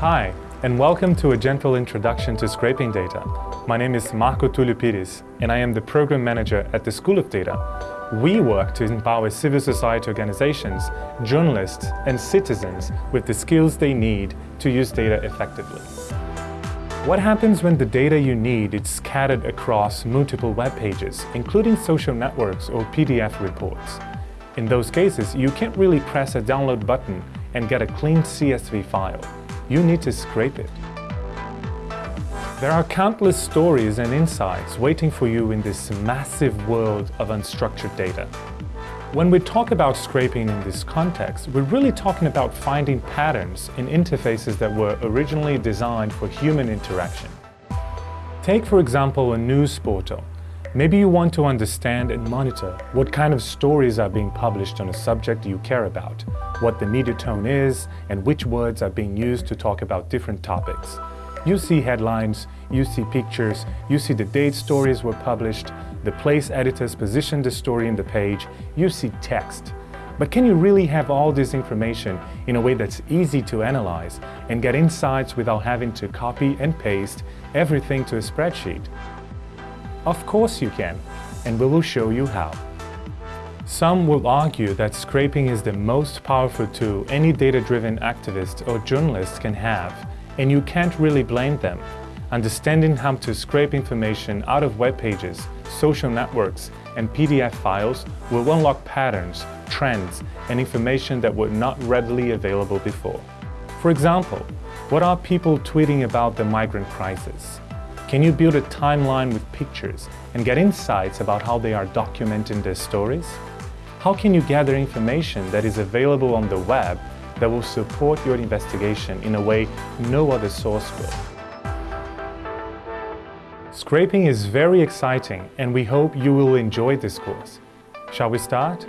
Hi, and welcome to a gentle introduction to scraping data. My name is Marco Tulliu and I am the Program Manager at the School of Data. We work to empower civil society organizations, journalists and citizens with the skills they need to use data effectively. What happens when the data you need is scattered across multiple web pages, including social networks or PDF reports? In those cases, you can't really press a download button and get a clean CSV file. You need to scrape it. There are countless stories and insights waiting for you in this massive world of unstructured data. When we talk about scraping in this context, we're really talking about finding patterns in interfaces that were originally designed for human interaction. Take, for example, a news portal. Maybe you want to understand and monitor what kind of stories are being published on a subject you care about, what the media tone is, and which words are being used to talk about different topics. You see headlines, you see pictures, you see the date stories were published, the place editors positioned the story in the page, you see text. But can you really have all this information in a way that's easy to analyze and get insights without having to copy and paste everything to a spreadsheet? Of course you can, and we will show you how. Some will argue that scraping is the most powerful tool any data-driven activist or journalist can have, and you can't really blame them. Understanding how to scrape information out of web pages, social networks, and PDF files will unlock patterns, trends, and information that were not readily available before. For example, what are people tweeting about the migrant crisis? Can you build a timeline with pictures and get insights about how they are documenting their stories? How can you gather information that is available on the web that will support your investigation in a way no other source will? Scraping is very exciting and we hope you will enjoy this course. Shall we start?